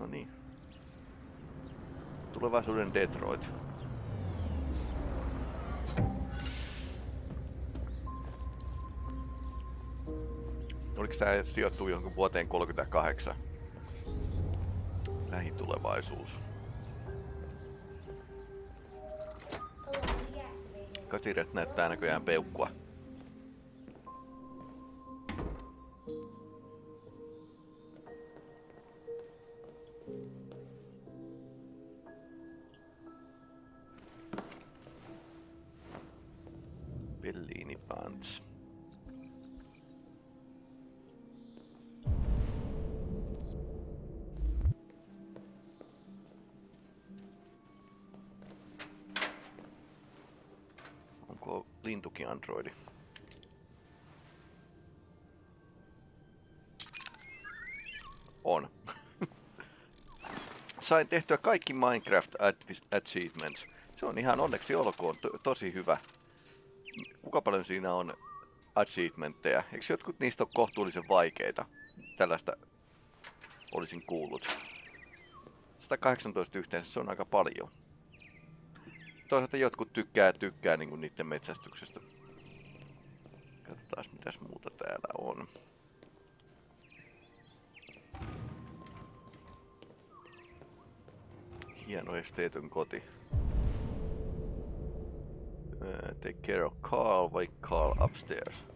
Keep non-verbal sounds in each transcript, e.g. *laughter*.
No niin. Tulevaisuuden Detroit. Oliko tämä sijoittuu johonkin vuoteen 38? Lähitulevaisuus. Katiret näyttää näköjään peukkua. Androidi? On. *laughs* Sain tehtyä kaikki Minecraft Achievements. Se on ihan onneksi olkoon to tosi hyvä. Kuka paljon siinä on achievementteja? Eikö jotkut niistä ole kohtuullisen vaikeita? Tällaista olisin kuullut. 118 yhteensä, se on aika paljon. Toisaalta jotkut tykkää tykkää niinku niiden metsästyksestä. Katsotaan mitäs muuta täällä on. Hieno esteetön koti. Uh, take care of Carl, vai Carl upstairs.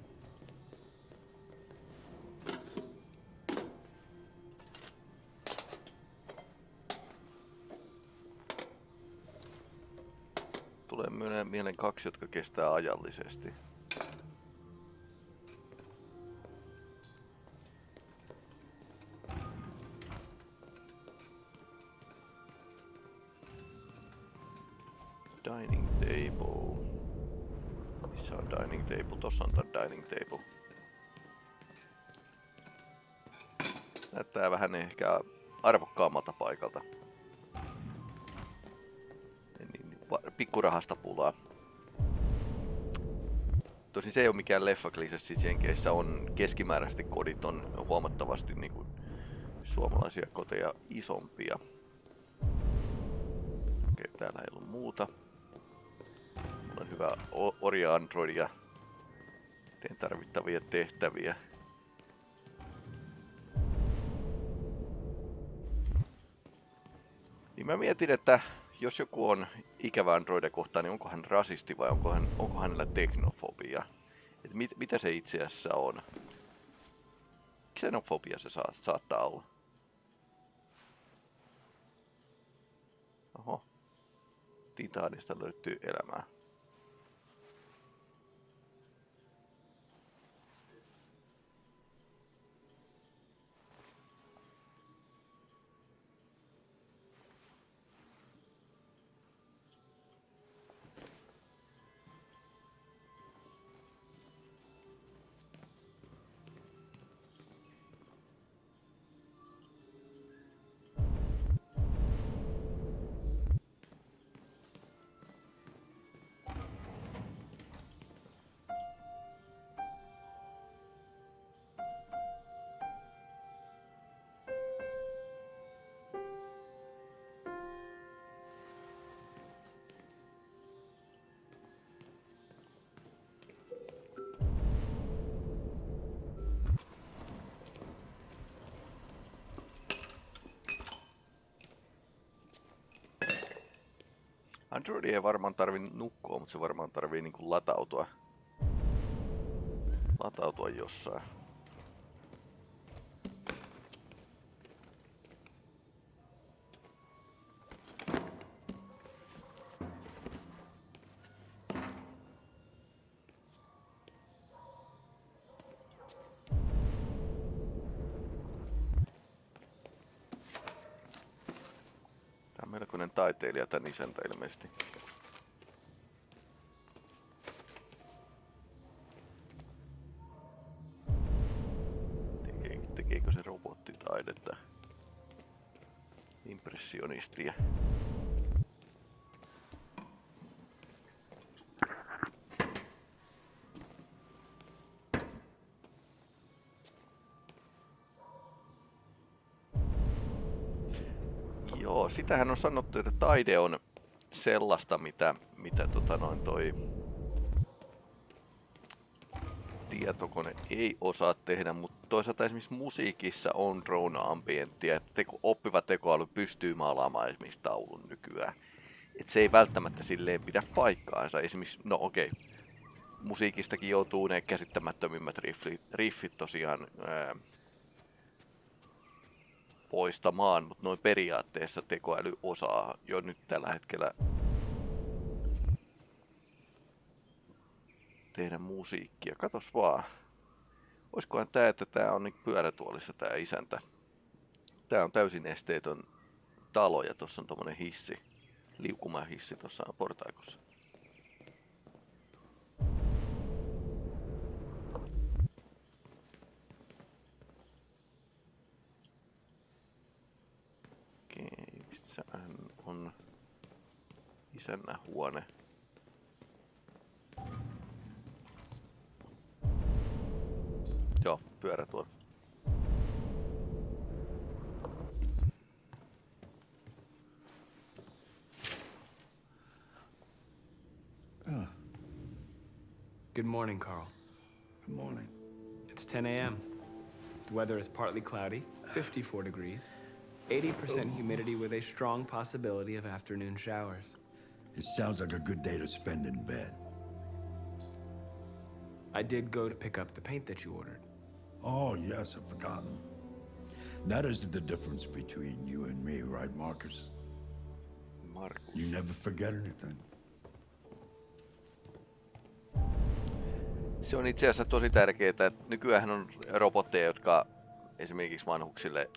Tulee mieleen kaksi, jotka kestää ajallisesti. Tossa on tää dining table. Näyttää vähän ehkä arvokkaammalta paikalta. Niin, pikkurahasta pulaa. Tosin se ei ole mikään leffaklise, siis Jenkeissä on keskimääräisesti kodit on huomattavasti niin kuin suomalaisia koteja isompia. Okei, täällä ei ollut muuta. Mulla on hyvä orja Android teen tarvittavia tehtäviä. Niin mä mietin, että jos joku on ikävä Androidia kohtaan, niin onko hän rasisti vai onko, hän, onko hänellä teknofobia? Et mit, mitä se itse asiassa on? Xenofobia se saa, saattaa olla. Oho. Titaanista löytyy elämää. Android ei varmaan tarvi nukkua, mutta se varmaan tarvii niinku latautua. Latautua jossain. Isäntä ilmeisesti. tekeekö se robottitaidetta? Impressionistia. Joo, sitähän on sanottu, että taide on sellaista, mitä, mitä tota noin toi tietokone ei osaa tehdä, mutta toisaalta esimerkiksi musiikissa on drone ambienttia, että teko, oppiva tekoäly pystyy maalaamaan esimerkiksi taulun nykyään. Et se ei välttämättä silleen pidä paikkaansa. Esimerkiksi, no okei, okay, musiikistakin joutuu ne käsittämättömimmät riffit, riffit tosiaan ää, poistamaan, mutta noin periaatteessa tekoäly osaa jo nyt tällä hetkellä tehdä musiikkia. Katos vaan. Olisikohan tää, että tää on niin pyörätuolissa tää isäntä. Tää on täysin esteetön talo ja tossa on tommonen hissi. Liukumahissi tuossa portaikossa. Okei, missähän on isännän huone? Joo, pyörätuoli. Ah. Good morning, Carl. Good morning. It's 10 a.m. The weather is partly cloudy, 54 degrees, 80% humidity with a strong possibility of afternoon showers. It sounds like a good day to spend in bed. I did go to pick up the paint that you ordered. Oh, yes, I've forgotten. That is the difference between you and me, right, Marcus? Markus. You never forget anything. Se on itse asiassa tosi tärkeää, että nykyään on robotteja, jotka esimerkiksi vanhuksille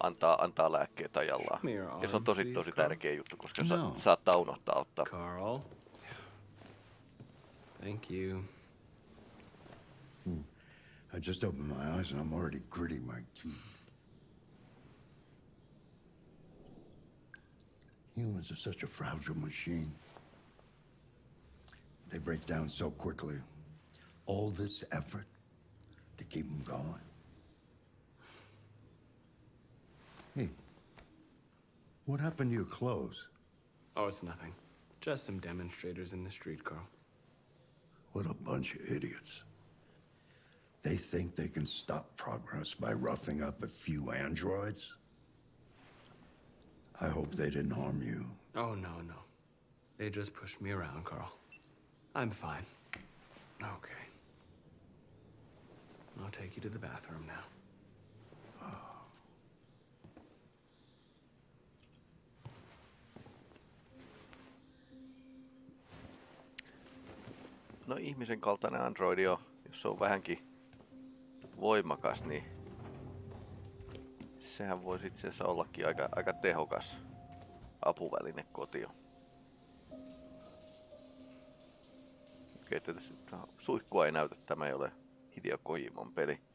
antaa, antaa lääkkeet ajallaan. Ja se on tosi tosi tärkeä juttu, koska sa- No. saattaa unohtaa ottaa. Carl. Thank you. I just opened my eyes and I'm already gritting my teeth. Humans are such a fragile machine. They break down so quickly. All this effort to keep them going. Hey, what happened to your clothes? Oh, it's nothing. Just some demonstrators in the street, Carl. What a bunch of idiots. They think they can stop progress by roughing up a few androids? I hope they didn't harm you. Oh, no, no. They just pushed me around, Carl. I'm fine. Okay. I'll take you to the bathroom now. No ihmisen kaltainen androidi on, jos se on vähänkin voimakas, niin sehän voisi itse asiassa ollakin aika, aika tehokas apuväline kotio. Okei, sitten suihkua ei näytä, tämä ei ole Hideo Kojimon peli.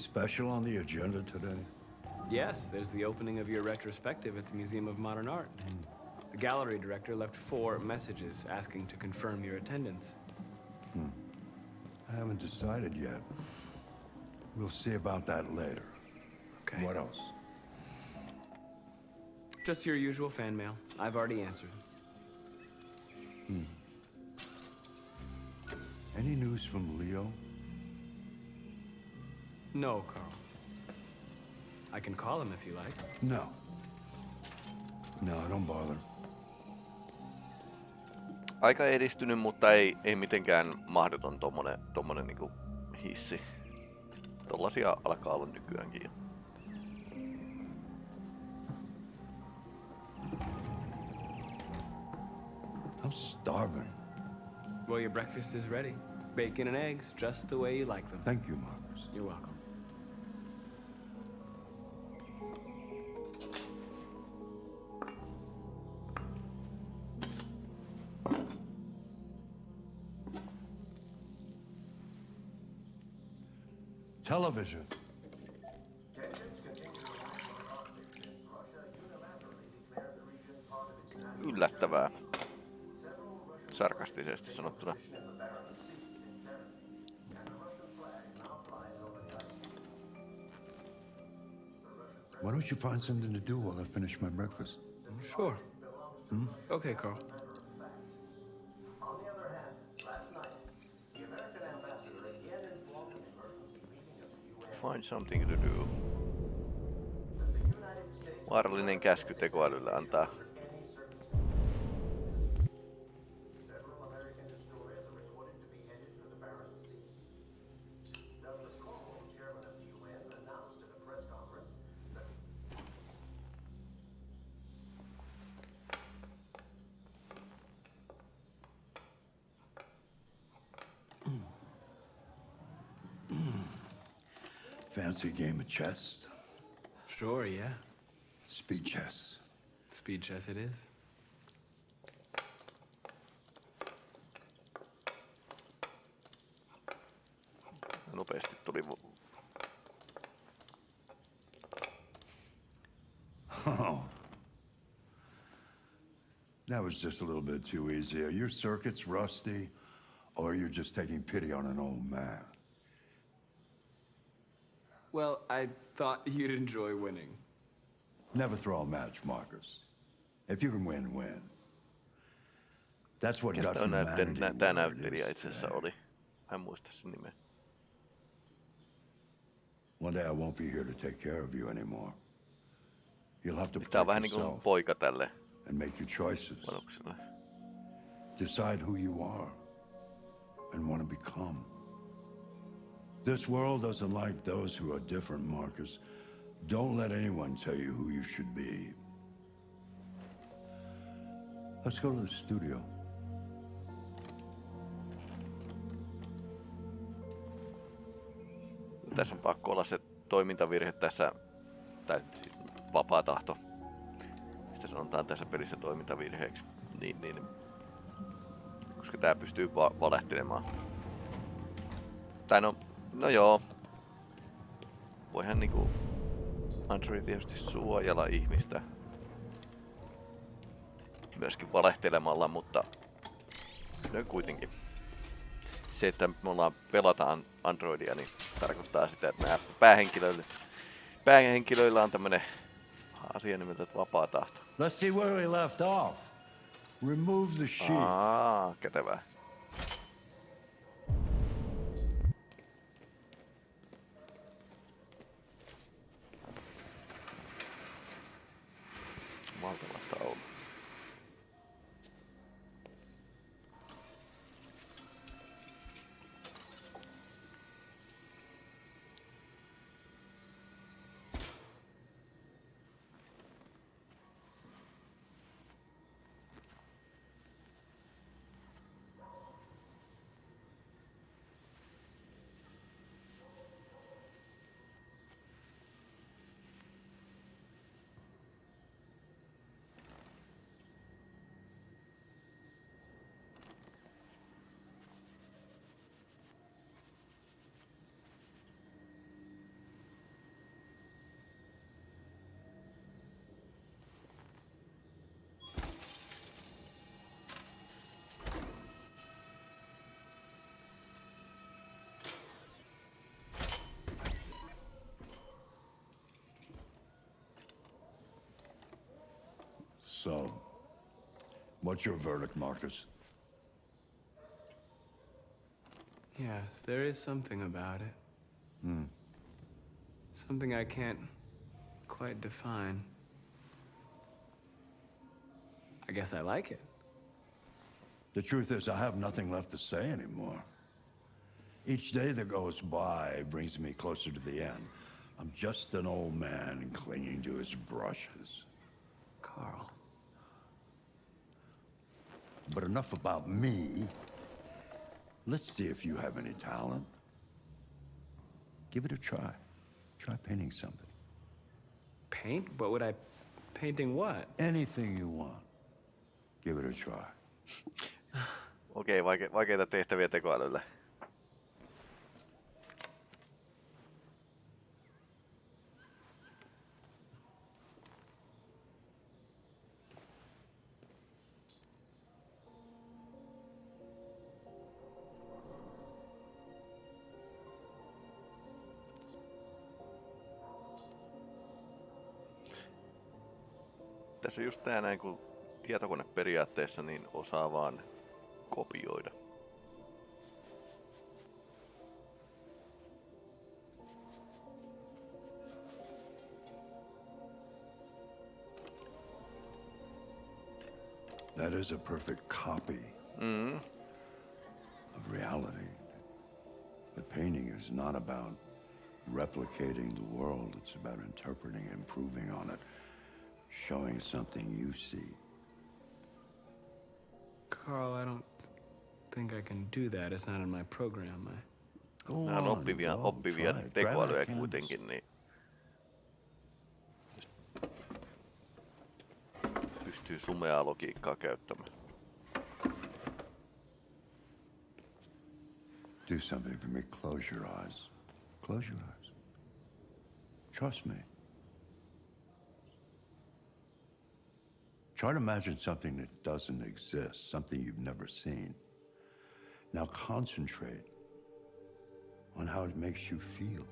Special on the agenda today? Yes, there's the opening of your retrospective at the Museum of Modern Art. The gallery director left four messages asking to confirm your attendance. Hmm. I haven't decided yet. We'll see about that later. Okay. What else? Just your usual fan mail. I've already answered. Hmm. Any news from Leo? No, Carl. I can call him if you like. No. No, don't bother. Aika edistynyt, mutta ei, ei mitenkään mahdoton tommonen, tommonen niinku hissi. Tollasia alkaa olla nykyäänkin jo. I'm starving. Well, your breakfast is ready. Bacon and eggs, just the way you like them. Thank you, Marcus. You're welcome. Television. Yllättävää. Sarkastisesti sanottuna. Why don't you find something to do while I finish my breakfast? Sure. Hmm? Okay, Carl. Find something to do. Vaarallinen käsky tekoälylle antaa. Fancy game of chess? Sure, yeah. Speed chess. Speed chess it is. Nopeasti tuli vo- Oh. That was just a little bit too easy. Are your circuits rusty, or you're just taking pity on an old man? Well, I thought you'd enjoy winning. Never throw a match, Markus. If you can win, win. That's what Mikäs got tää on näyttelijä, humanity nä, tää where it näyttelijä is itse asiassa today. oli? Mä en muista sen nimeä. One day I won't be here to take care of you anymore. You'll have to Niin Tää on protect vähän niinku yourself poika tälle and make your choices. vanukselle. Decide who you are and want to become. This world doesn't like those who are different, Marcus. Don't let anyone tell you who you should be. Let's go to the studio. Tässä on pakko olla se toimintavirhe tässä, tai siis vapaa tahto. Sitä sanotaan tässä pelissä toimintavirheeksi. Niin, niin. Koska tää pystyy va- valehtelemaan. Tai no, no joo. Voihan niinku Android tietysti suojella ihmistä. Myöskin valehtelemalla, mutta no kuitenkin se, että me ollaan pelataan Androidia, niin tarkoittaa sitä, että nämä päähenkilöille, päähenkilöillä on tämmönen asia nimeltä että vapaa tahto. Let's see where we left off. Remove the sheet. Aa, kätevää. So, um, what's your verdict, Markus? Yes, there is something about it. Hmm. Something I can't quite define. I guess I like it. The truth is, I have nothing left to say anymore. Each day that goes by brings me closer to the end. I'm just an old man clinging to his brushes. Carl. But enough about me. Let's see if you have any talent. Give it a try. Try painting something. Paint? What would I... Painting what? Anything you want. Give it a try. *laughs* Okei, vaike- vaikeita tehtäviä tekoälylle. Just tää näin, kun tietokone periaatteessa niin osaa vaan kopioida. That is a perfect copy Mm. of reality. But painting is not about replicating the world, it's about interpreting, and improving on it, showing something you see. Carl, I don't think I can do that. It's not in my program. I... Go Nämä on on, oppivia, go, oppivia try it. Grab tekoälyjä that canvas. kuitenkin, niin pystyy sumeaa logiikkaa käyttämään. Do something for me. Close your eyes. Close your eyes. Trust me. Try to imagine something that doesn't exist, something you've never seen. Now concentrate on how it makes you feel.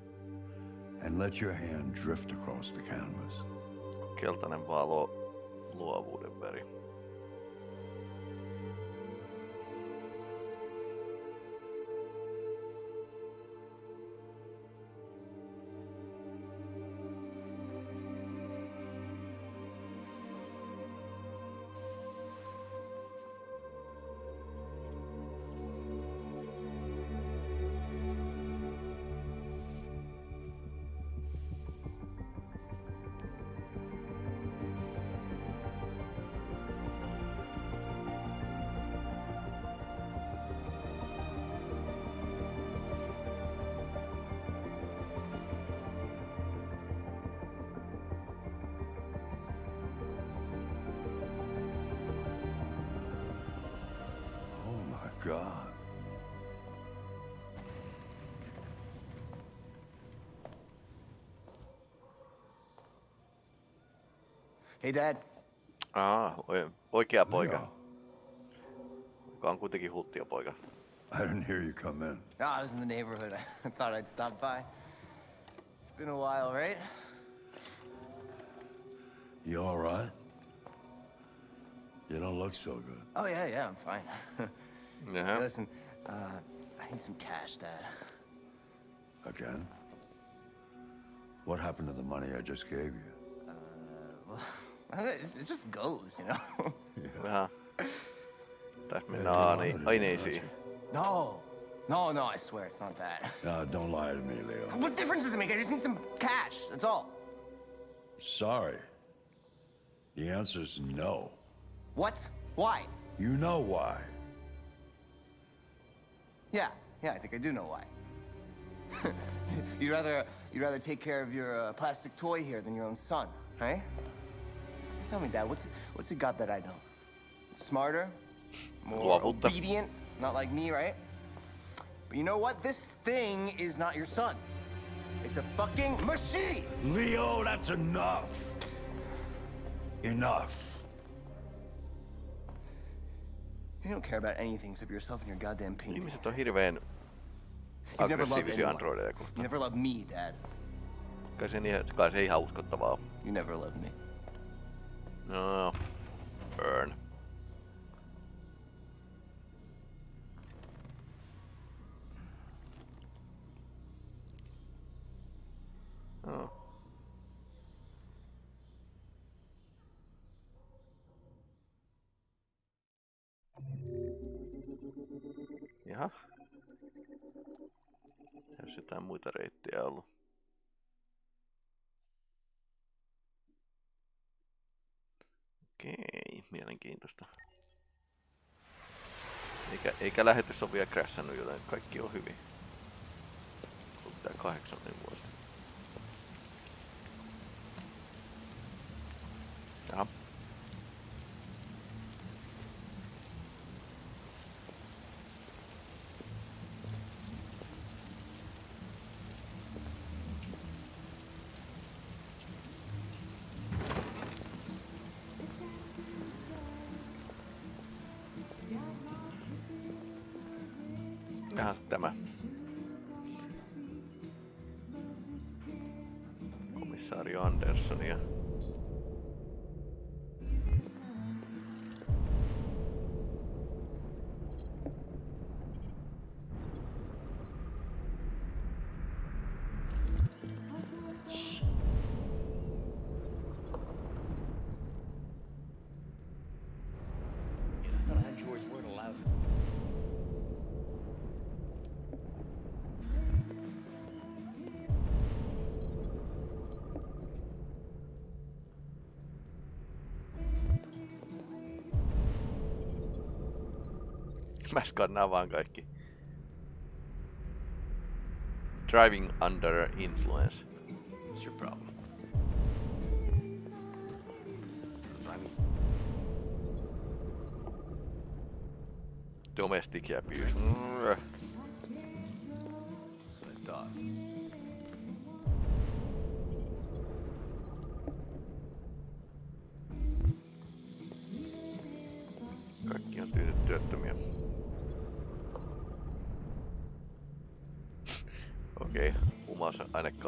And let your hand drift across the canvas. Keltainen valo, luovuuden. Hey, Dad. Aa, oi- oikea poika. Leo, Joka on kuitenkin hulttia poika. I didn't hear you come in. Oh, I was in the neighborhood. *laughs* I thought I'd stop by. It's been a while, right? You all right? You don't look so good. Oh, yeah, yeah, I'm fine. *laughs* Jaha. Listen, uh, I need some cash, Dad. Again? What happened to the money I just gave you? Well, *laughs* it it just goes, you know? Vähän. Tässä mennään aani- aineisiin. no, no, no, I swear it's not that. *laughs* No, don't lie to me, Leo. What difference does it make? I just need some cash, that's all. Sorry. The answer's no. What? Why? You know why. Yeah, yeah, I think I do know why. *laughs* you'd rather you'd rather take care of your uh, plastic toy here than your own son, right? Tell me, Dad, what's what's it got that I don't? Smarter, more obedient, not like me, right? But you know what? This thing is not your son. It's a fucking machine. Leo, that's enough. Enough. You don't care about anything except yourself and your goddamn paintings. Ihmiset on hirveän You've never loved anyone. You never loved me, Dad. Kai se, niin- kai se ihan uskottavaa. You never loved me. No, burn. No. Jaha. Jos jotain muita reittejä ollut. Okei, mielenkiintoista. Eikä, eikä lähetys ole vielä crashannut, joten kaikki on hyvin. Tää kahdeksannen vuosi. Jaha, tämä. Komissario Andersson ja Kaikki. Driving under influence. What's your problem? Domestic abuse. Mm.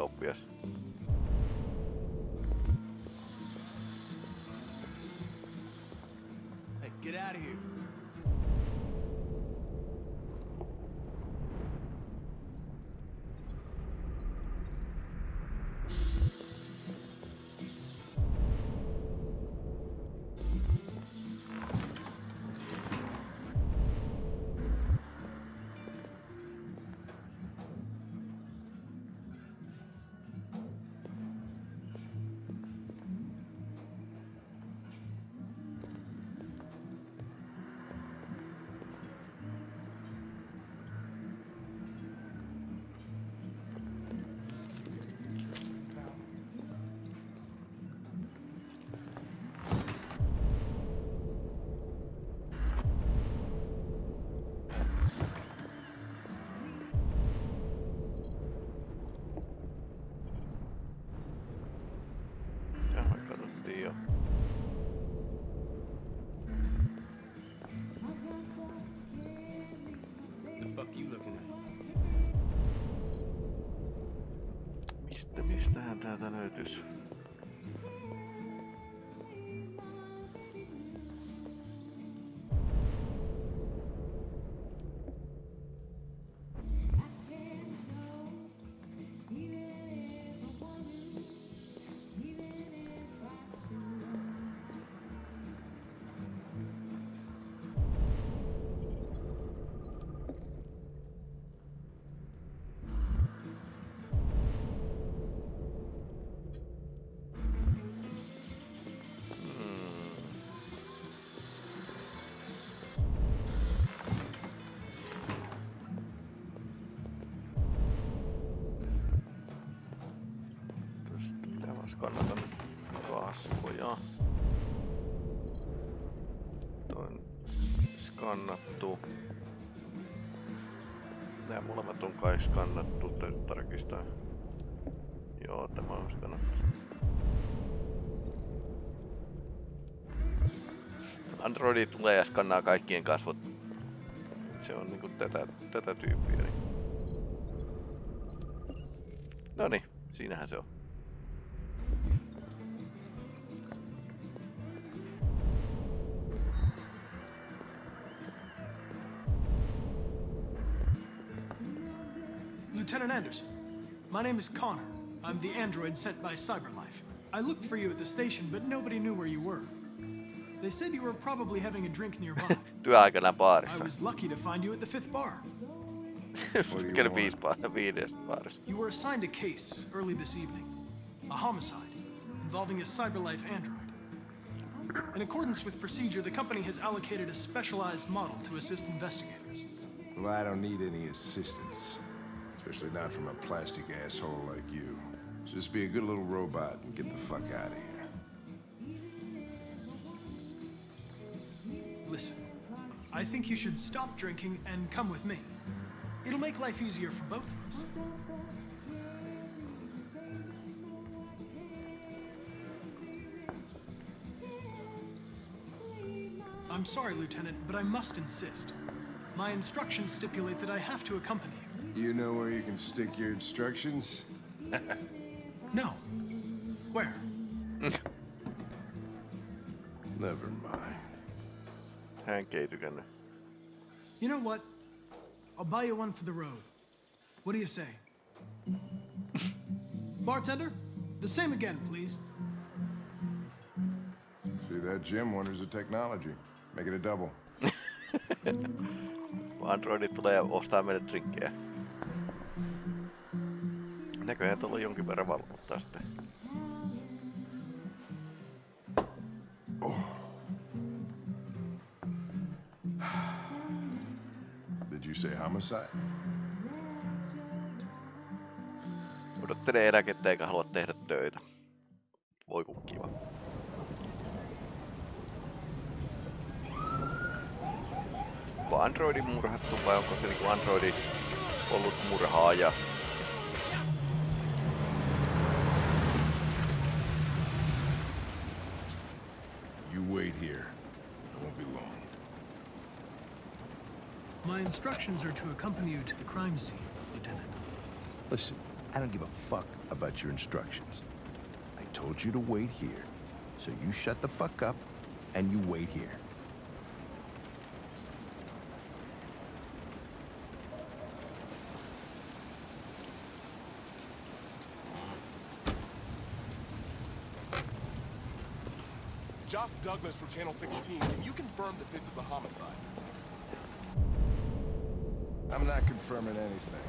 Huumausainekauppias. Hey, get out of here. neden öldür. Skannattu. Nämä molemmat on kai skannattu, täytyy tarkistaa. Joo, tämä on skannattu. Androidi tulee ja skannaa kaikkien kasvot. Se on niinku tätä, tätä tyyppiä. Niin. Noniin, siinähän se on. Lieutenant Anderson, my name is Connor. I'm the android sent by CyberLife. I looked for you at the station, but nobody knew where you were. They said you were probably having a drink nearby. *laughs* Työaikana I baarissa. was lucky to find you at the fifth bar. Käy viisi baar- viides baarissa. You were assigned a case early this evening a homicide involving a CyberLife android. In accordance with procedure, the company has allocated a specialized model to assist investigators. Well, I don't need any assistance. Especially not from a plastic asshole like you. Just be a good little robot and get the fuck out of here. Listen, I think you should stop drinking and come with me. It'll make life easier for both of us. I'm sorry, Lieutenant, but I must insist. My instructions stipulate that I have to accompany you. You know where you can stick your instructions? *laughs* No. Where? *laughs* Never mind. Hänkin ei tykännyt. You know what? I'll buy you one for the road. What do you say? *laughs* Bartender, the same again, please. See that Jim wonders the technology. Make it a double. Kun Androidit tulee ja ostaa meille drinkkejä. Näköjään tuolla on jonkin verran valvottaa sitten. Did you say homicide? Odottelee eläkettä eikä halua tehdä töitä. Voi kun kiva. Onko Androidi murhattu vai onko se niinku Androidi ollut murhaaja? Instructions are to accompany you to the crime scene, Lieutenant. Listen, I don't give a fuck about your instructions. I told you to wait here. So you shut the fuck up and you wait here. Josh Douglas from Channel 16. Can you confirm that this is a homicide? I'm not confirming anything.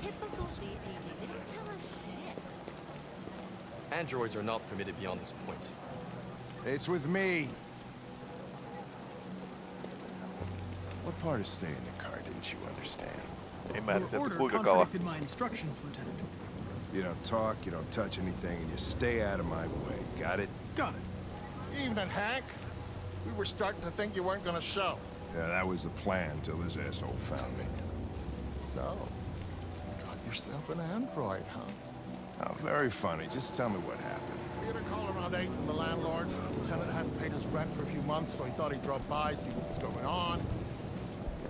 Typical BP. They didn't tell us shit. Androids are not permitted beyond this point. It's with me. What part of staying in the car didn't you understand? Ei Your määritelty order kuinka kauan. contradicted my instructions, Lieutenant. You don't talk, you don't touch anything, and you stay out of my way. Got it? Got it. Evening, Hank. We were starting to think you weren't gonna show. Yeah, that was the plan until this asshole found me. So, you got yourself an android, huh? Oh, very funny. Just tell me what happened. We had a call around 8 from the landlord. The tenant hadn't paid his rent for a few months, so he thought he'd drop by, see what was going on.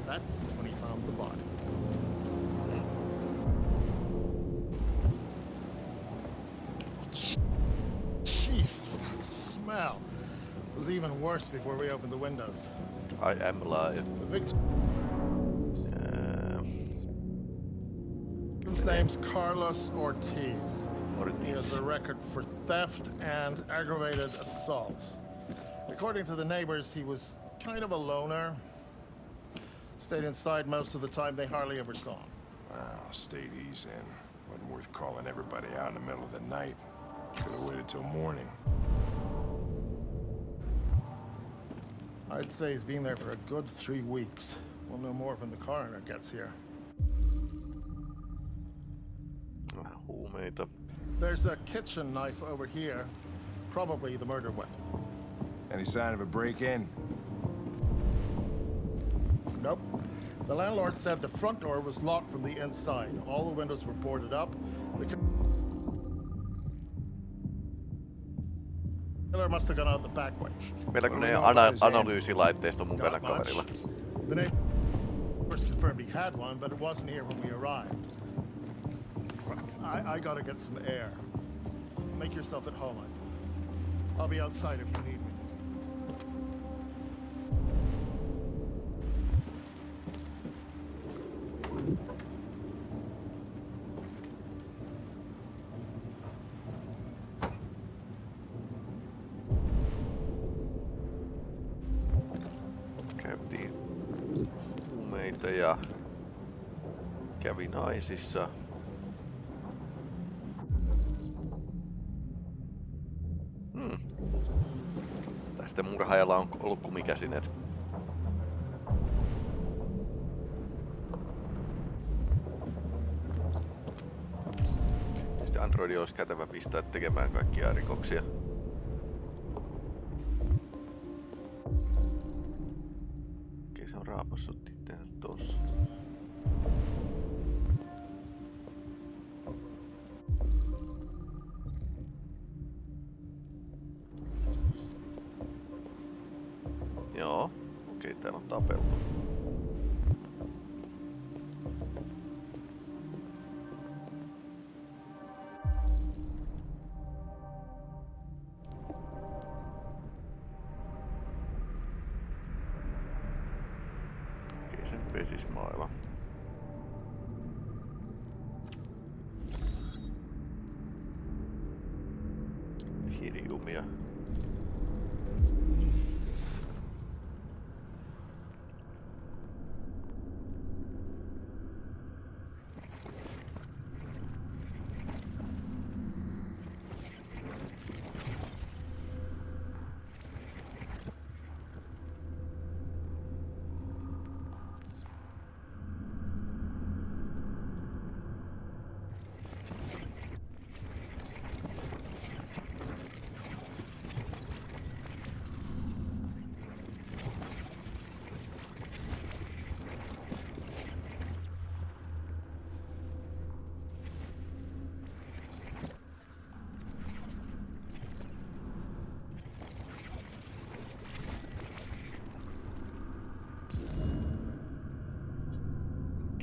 That's when he found the body. Worse before we open the windows. I am alive. The victim. His name's Carlos Ortiz. Ortiz. He has a record for theft and aggravated assault. According to the neighbors, he was kind of a loner. Stayed inside most of the time. They hardly ever saw him. Ah, well, state he's in. Wasn't worth calling everybody out in the middle of the night. Could have waited till morning. I'd say he's been there for a good three weeks. We'll know more when the coroner gets here. Ah, oh, vähän huumeita. There's a kitchen knife over here. Probably the murder weapon. Any sign of a break-in? Nope. The landlord said the front door was locked from the inside. All the windows were boarded up. The killer must have gone out the back way. Meilläkö What do ne we ana- about his hand? analyysilaitteisto mun Not Venä much. kaverilla? The neighbors confirmed he had one, but it wasn't here when we arrived. I, I gotta get some air. Make yourself at home. I'll be outside if you need me. Naisissa. Hmm. Tästä murhaajalla on ollut kumikäsineet. Sitten Androidi olisi kätevä pistää tekemään kaikkia rikoksia.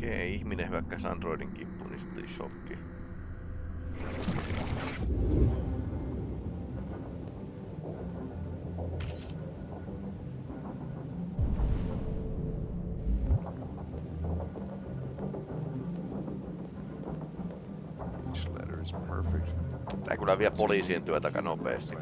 Okei, ihminen hyökkäsi Androidin kimppuun, niin sitten shokki. Tää kyllä vie poliisien työtä aika nopeasti.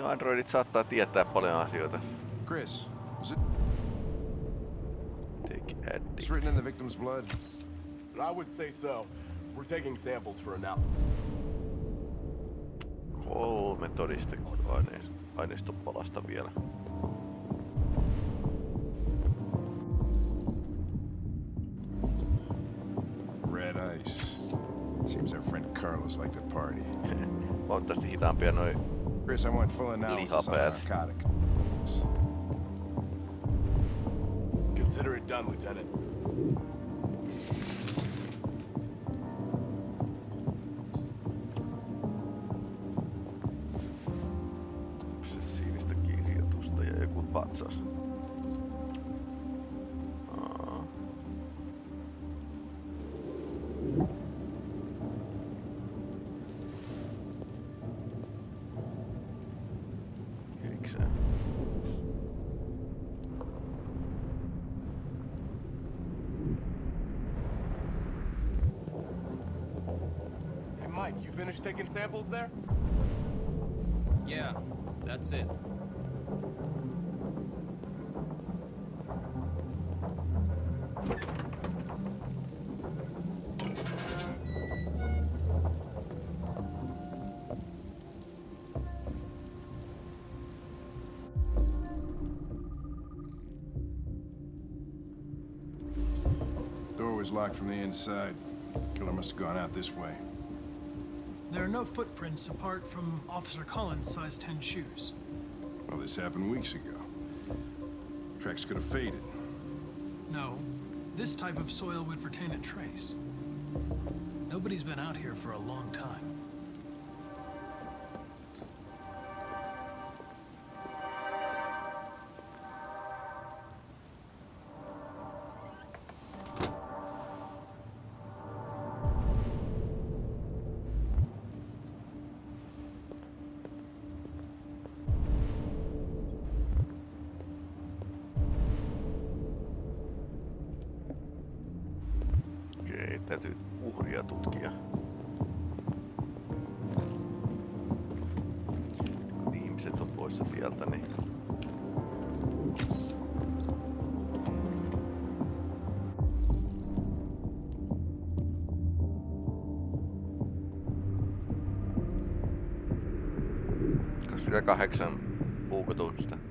Niin Androidit saattaa tietää paljon asioita. Chris, is it Take addict. it's written in the victim's blood? I would say so. We're taking samples for now. Kolme todisteaineistopalasta vielä. Red ice. Seems our friend Carlos liked to party. *laughs* Huomattavasti hitaampia noin Chris, I want full analysis on Lihapäät. narcotics. Consider it done, Lieutenant. Hey, Mike, you finished taking samples there? Yeah, that's it. Door was locked from the inside. Killer must have gone out this way. There are no footprints apart from Officer Collins' size 10 shoes. Well, this happened weeks ago. Tracks could have faded. No, this type of soil would retain a trace. Nobody's been out here for a long time. Poissa tieltä, niin... kahdeksan puukotusta.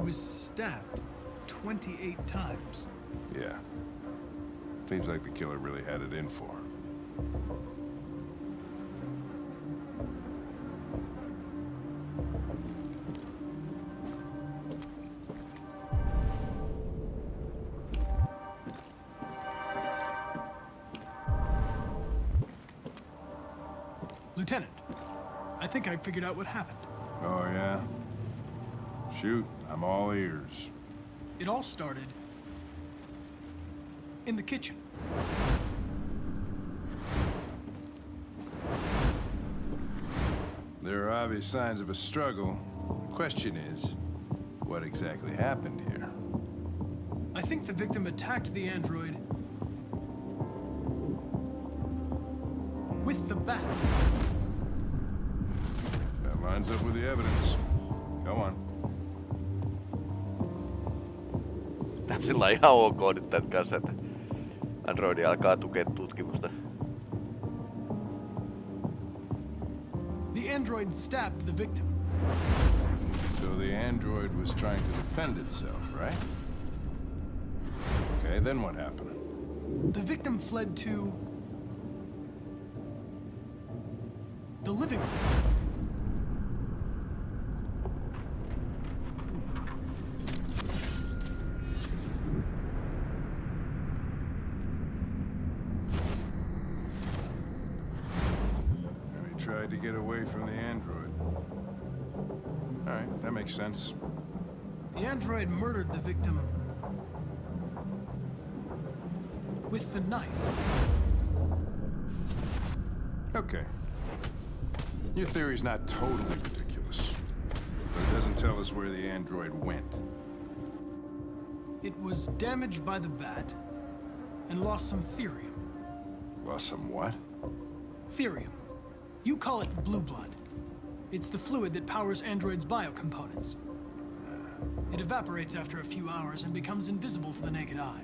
He was stabbed 28 times. Yeah. Seems like the killer really had it in for him. Lieutenant, I think I figured out what happened. Oh, yeah? Shoot, I'm all ears. It all started in the kitchen. There are obvious signs of a struggle. The question is, what exactly happened here? I think the victim attacked the android with the bat. That lines up with the evidence. Go on. Sillä ihan ok nyt tämän kanssa, että Androidi alkaa tukea tutkimusta. The android stabbed the victim. So the android was trying to defend itself, right? Okay, then what happened? The victim fled to the living room. Makes sense. The android murdered the victim with the knife. Okay. Your theory's not totally ridiculous. But it doesn't tell us where the android went. It was damaged by the bat and lost some thirium. Lost some what? Thirium. You call it blue blood. It's the fluid that powers androids' biocomponents. It evaporates after a few hours and becomes invisible to the naked eye.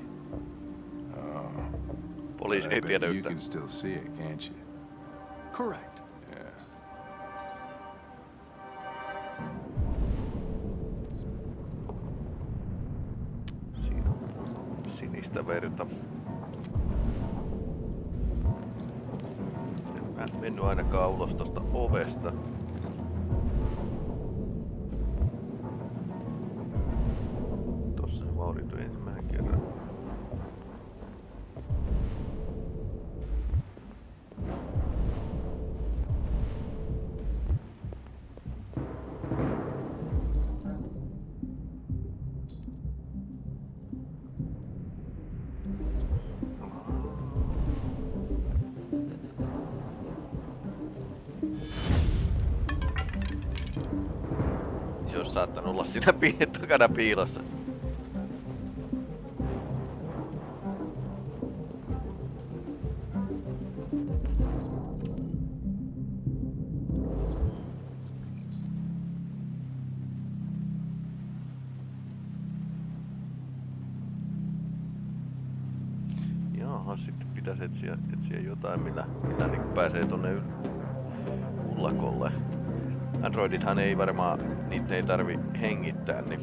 Poliisi I ei bet tiedä you can still see it, can't you? Correct. Yeah. Siinä on sinistä verta. En mä mennyt ainakaan ulos tosta ovesta. Vaurioitui ensimmäisen kerran. Se olisi saattanut olla siinä *laughs* takana piilossa. Jotain, millä, millä niin pääsee tonne ullakolle. Androidithan ei varmaan, niitä ei tarvi hengittää, niin...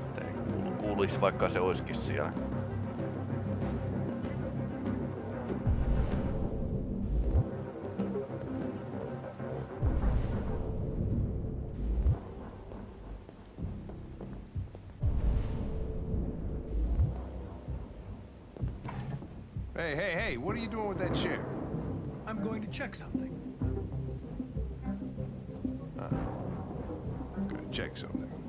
Sitä ei kuuluisi vaikka se olisikin siellä. Hey, hey, hey, what are you doing with that chair? I'm going to check something. Uh, I'm Gonna check something.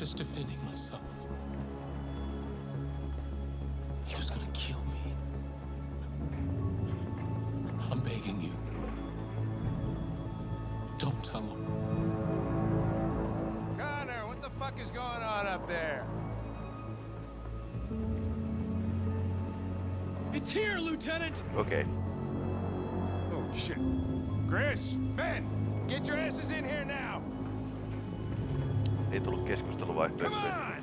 Was just defending myself. He was gonna kill me. I'm begging you. Don't tell him. Connor, what the fuck is going on up there? It's here, Lieutenant! Okay. Ei tullut keskusteluvaihtoehtoja.